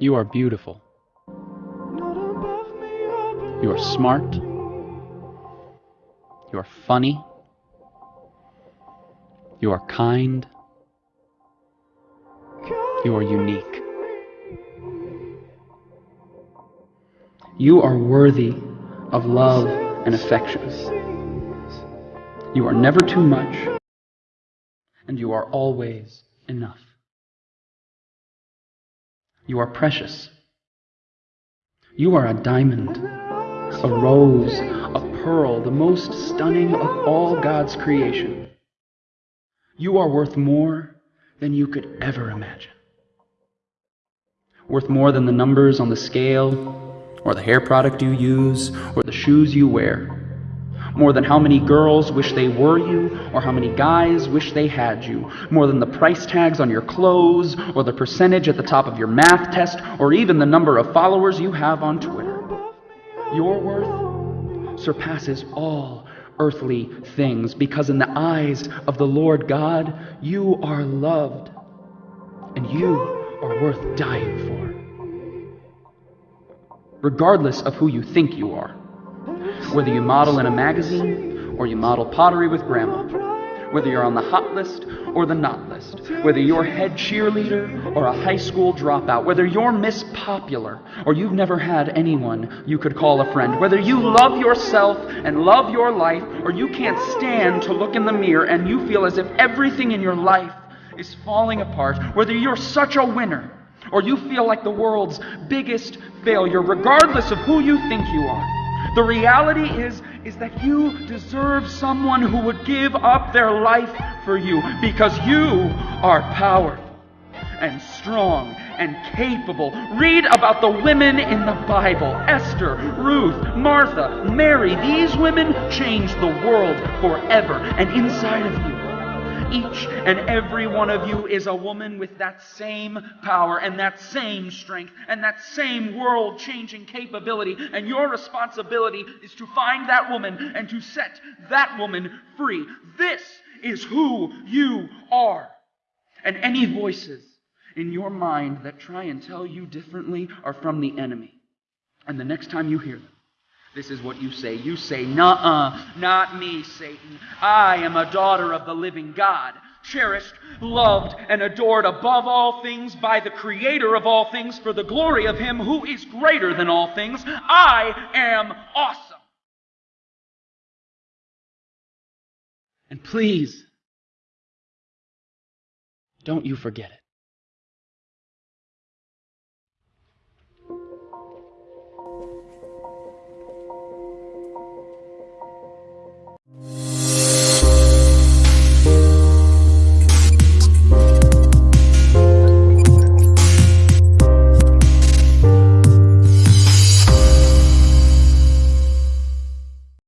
You are beautiful. You are smart. You are funny. You are kind. You are unique. You are worthy of love and affection. You are never too much, and you are always enough. You are precious. You are a diamond, a rose, a pearl, the most stunning of all God's creation. You are worth more than you could ever imagine. Worth more than the numbers on the scale, or the hair product you use, or the shoes you wear. More than how many girls wish they were you, or how many guys wish they had you. More than the price tags on your clothes, or the percentage at the top of your math test, or even the number of followers you have on Twitter. Your worth surpasses all earthly things, because in the eyes of the Lord God, you are loved, and you are worth dying for regardless of who you think you are. Whether you model in a magazine or you model pottery with grandma. Whether you're on the hot list or the not list. Whether you're head cheerleader or a high school dropout. Whether you're Miss Popular or you've never had anyone you could call a friend. Whether you love yourself and love your life or you can't stand to look in the mirror and you feel as if everything in your life is falling apart. Whether you're such a winner or you feel like the world's biggest failure, regardless of who you think you are. The reality is, is that you deserve someone who would give up their life for you because you are powerful and strong and capable. Read about the women in the Bible Esther, Ruth, Martha, Mary. These women changed the world forever. And inside of you, each and every one of you is a woman with that same power and that same strength and that same world changing capability. And your responsibility is to find that woman and to set that woman free. This is who you are. And any voices in your mind that try and tell you differently are from the enemy. And the next time you hear them, this is what you say. You say, Nuh-uh, not me, Satan. I am a daughter of the living God, cherished, loved, and adored above all things by the Creator of all things for the glory of Him who is greater than all things. I am awesome. And please, don't you forget it.